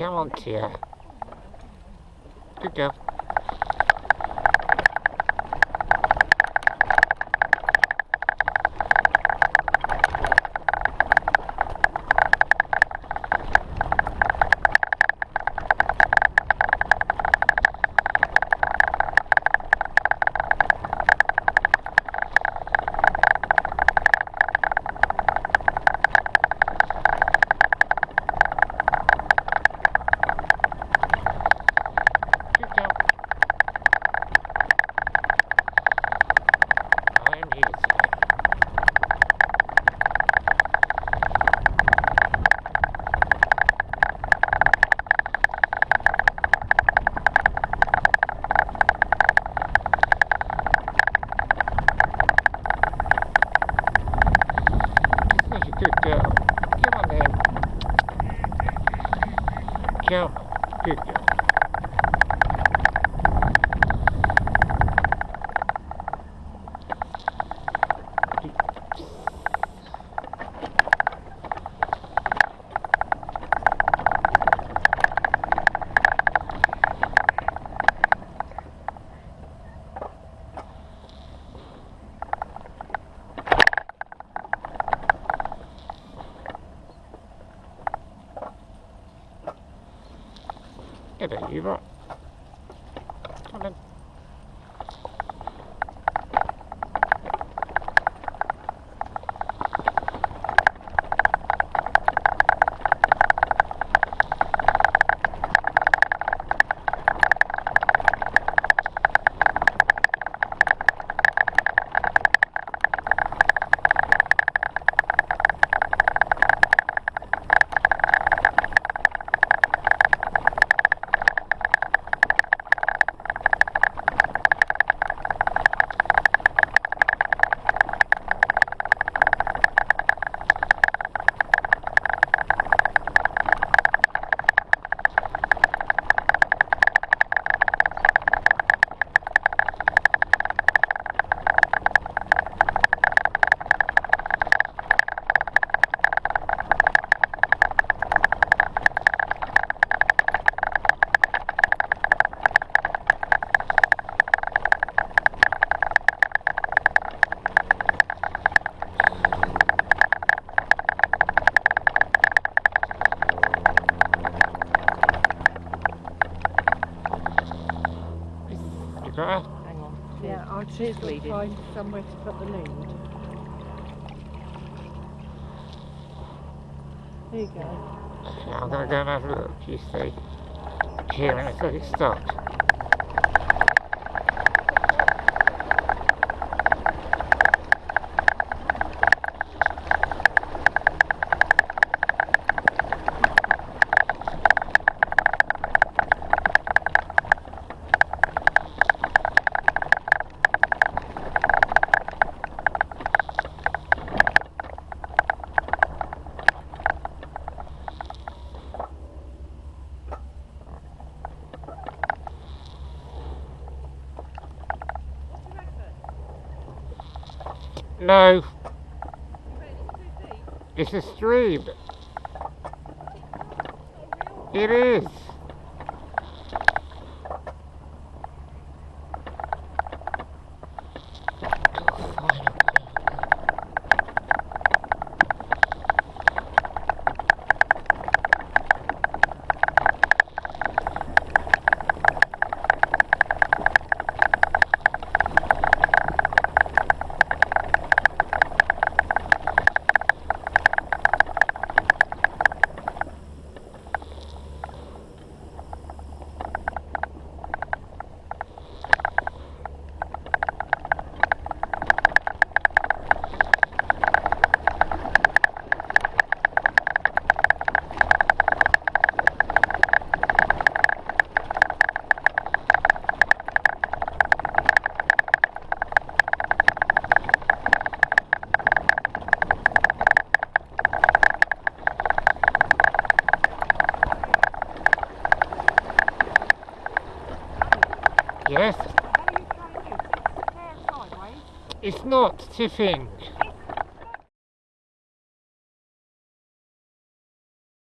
Come on, Tia. Good girl. Good girl. I am here, Tia. Such a good girl. Come on then. Come on. Good girl. Get it, you right. Come on then. You? Hang on. Yeah, I'll She's just bleeding. find somewhere to put the lead. There you go. Yeah, I'm gonna go and have a look, you see. Here, let me let it stop. No. It's a stream. It is. Yes, How are you trying to do? Sit there sideways? it's not tipping.